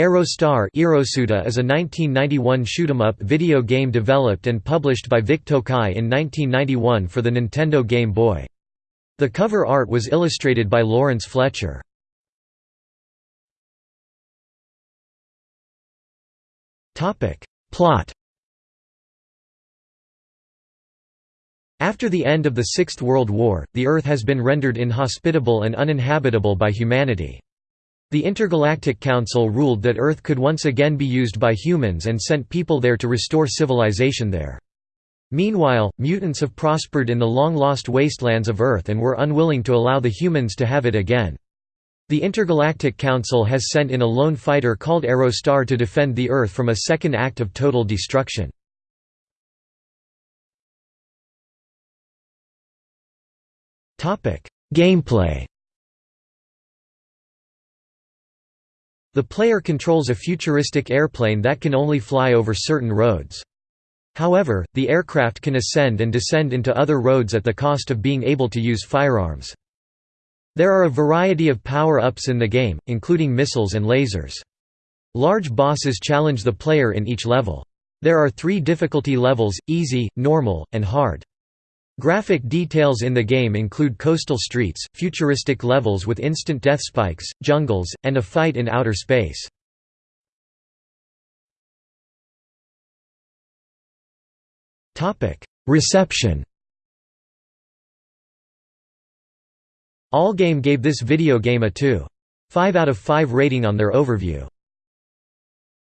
Aerostar is a 1991 shoot-'em-up video game developed and published by Vic Tokai in 1991 for the Nintendo Game Boy. The cover art was illustrated by Lawrence Fletcher. Plot After the end of the Sixth World War, the Earth has been rendered inhospitable and uninhabitable by humanity. The Intergalactic Council ruled that Earth could once again be used by humans and sent people there to restore civilization there. Meanwhile, mutants have prospered in the long-lost wastelands of Earth and were unwilling to allow the humans to have it again. The Intergalactic Council has sent in a lone fighter called Aerostar to defend the Earth from a second act of total destruction. Gameplay The player controls a futuristic airplane that can only fly over certain roads. However, the aircraft can ascend and descend into other roads at the cost of being able to use firearms. There are a variety of power-ups in the game, including missiles and lasers. Large bosses challenge the player in each level. There are three difficulty levels, easy, normal, and hard. Graphic details in the game include coastal streets, futuristic levels with instant death spikes, jungles, and a fight in outer space. Reception Allgame gave this video game a 2.5 out of 5 rating on their overview.